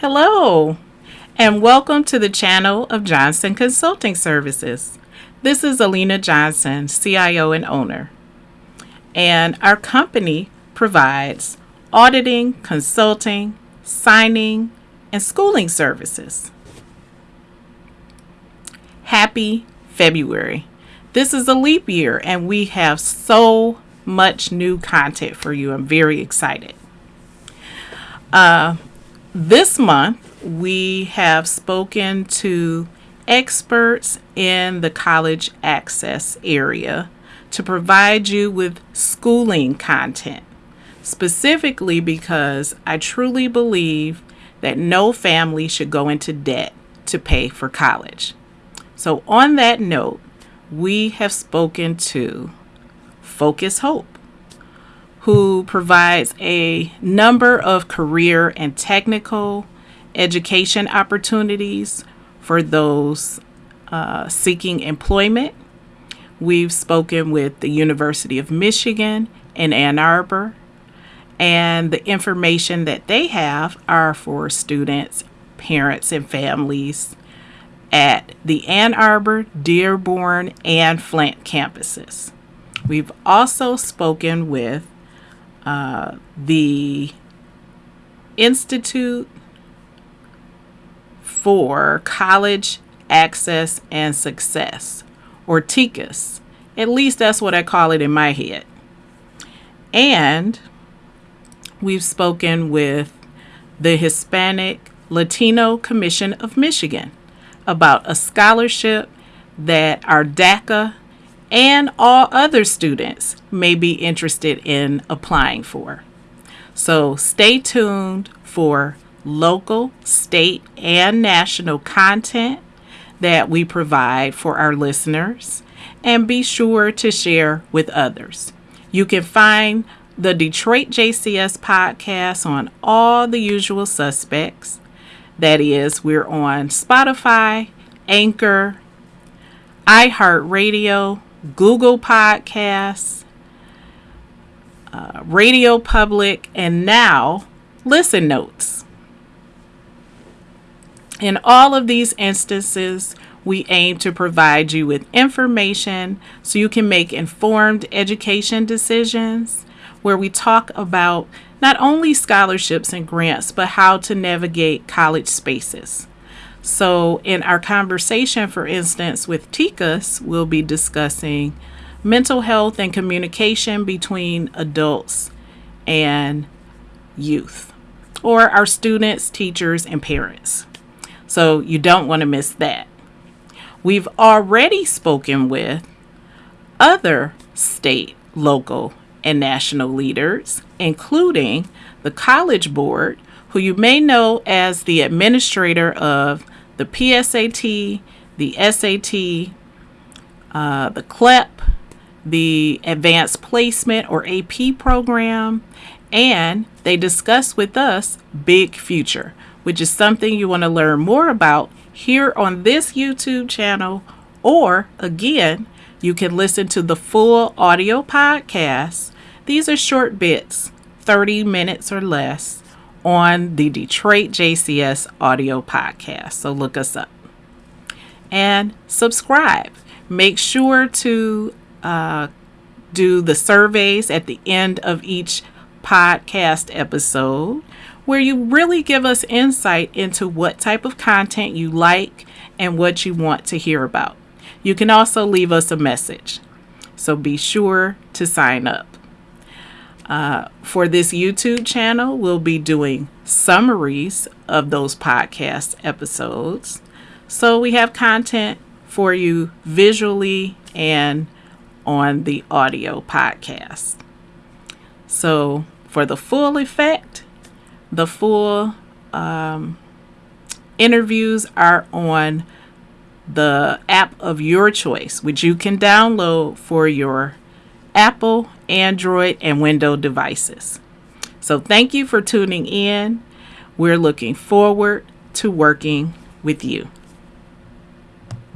Hello, and welcome to the channel of Johnson Consulting Services. This is Alina Johnson, CIO and owner. And our company provides auditing, consulting, signing, and schooling services. Happy February. This is a leap year, and we have so much new content for you. I'm very excited. Uh, this month, we have spoken to experts in the college access area to provide you with schooling content, specifically because I truly believe that no family should go into debt to pay for college. So, on that note, we have spoken to Focus Hope who provides a number of career and technical education opportunities for those uh, seeking employment. We've spoken with the University of Michigan in Ann Arbor, and the information that they have are for students, parents, and families at the Ann Arbor, Dearborn, and Flint campuses. We've also spoken with uh, the Institute for College Access and Success, or TICAS. At least that's what I call it in my head. And we've spoken with the Hispanic Latino Commission of Michigan about a scholarship that our DACA and all other students may be interested in applying for. So stay tuned for local, state, and national content that we provide for our listeners and be sure to share with others. You can find the Detroit JCS podcast on all the usual suspects. That is, we're on Spotify, Anchor, iHeartRadio, Google Podcasts, uh, Radio Public, and now Listen Notes. In all of these instances, we aim to provide you with information so you can make informed education decisions where we talk about not only scholarships and grants, but how to navigate college spaces. So, in our conversation, for instance, with TICAS, we'll be discussing mental health and communication between adults and youth, or our students, teachers, and parents. So, you don't want to miss that. We've already spoken with other state, local, and national leaders, including the College Board, who you may know as the administrator of the PSAT, the SAT, uh, the CLEP, the Advanced Placement or AP program, and they discuss with us Big Future, which is something you want to learn more about here on this YouTube channel, or again, you can listen to the full audio podcast. These are short bits, 30 minutes or less, on the Detroit JCS audio podcast. So look us up and subscribe. Make sure to uh, do the surveys at the end of each podcast episode where you really give us insight into what type of content you like and what you want to hear about. You can also leave us a message. So be sure to sign up. Uh, for this YouTube channel, we'll be doing summaries of those podcast episodes. So we have content for you visually and on the audio podcast. So for the full effect, the full um, interviews are on the app of your choice, which you can download for your Apple, Android, and Windows devices. So thank you for tuning in. We're looking forward to working with you.